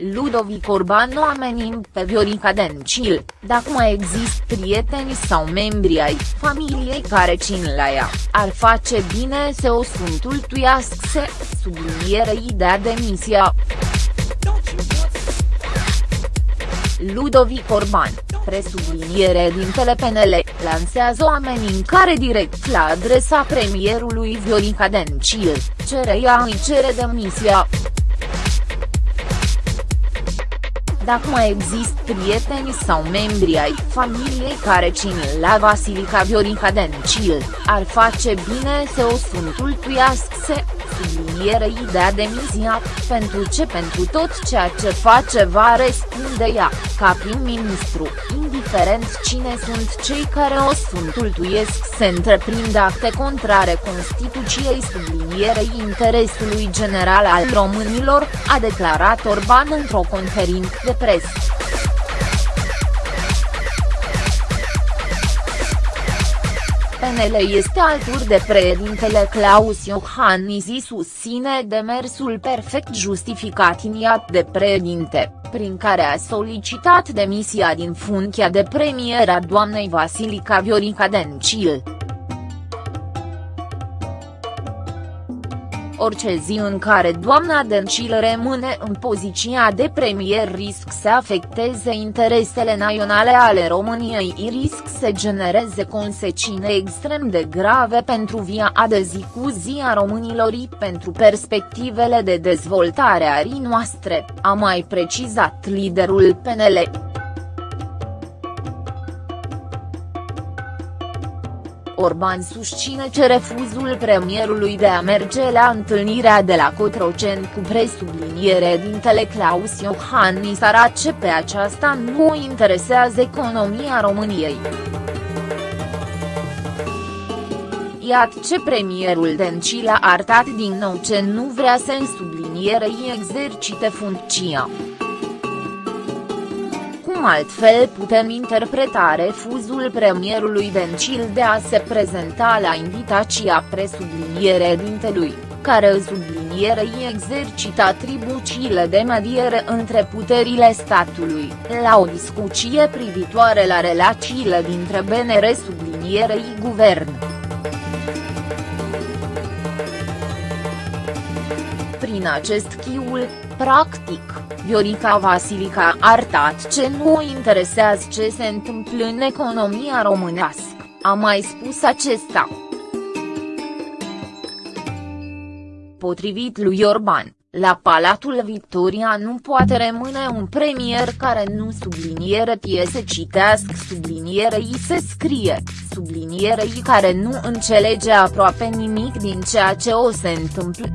Ludovic Orban o amenim pe Viorica Dencil, dacă mai există prieteni sau membri ai familiei care cin la ea, ar face bine să o sfântultuiască, sublinierei de demisia. Ludovic Orban, presubliniere din PNL, lansează o amenințare direct la adresa premierului Viorica Dencil, cere ea îi cere demisia. Dacă mai există prieteni sau membri ai familiei care țin la Vasilica Viorica Dencil, ar face bine să o sfântultuiască, sublinierei de demisia, pentru ce? Pentru tot ceea ce face va răspunde ea, ca prim-ministru, indiferent cine sunt cei care o sfântultuiesc să întreprindă acte contrare Constituției sublinierei interesului general al românilor, a declarat Orban într-o conferință de presă. PNL este alături de președintele Claus Iohannis și susține demersul perfect justificat iniat de președinte, prin care a solicitat demisia din funcția de premier a doamnei Vasilica Viorica Dencil. Orice zi în care doamna Dencil rămâne în poziția de premier risc să afecteze interesele naționale ale României și risc să genereze consecințe extrem de grave pentru via de zi cu zi a românilor și pentru perspectivele de dezvoltare a noastre, a mai precizat liderul PNL. Orban susține ce refuzul premierului de a merge la întâlnirea de la Cotroceni cu presubliniere dintele Claus Iohannis arată pe aceasta nu interesează economia României. Iată ce premierul Dencil a arătat din nou ce nu vrea să în sublinierei exercite funcția cum altfel putem interpreta refuzul premierului Dencil de a se prezenta la invitația presubliniere dintelui, care sublinierei exercita atribuțiile de mediere între puterile statului, la o discuție privitoare la relațiile dintre BNR sublinierei guvern. Prin acest chiul, practic, Viorica Vasilica a arătat ce nu o interesează ce se întâmplă în economia românească, a mai spus acesta. Potrivit lui Orban, la Palatul Victoria nu poate rămâne un premier care nu subliniere tie se citească sublinierei se scrie, sublinierei care nu înțelege aproape nimic din ceea ce o se întâmplă.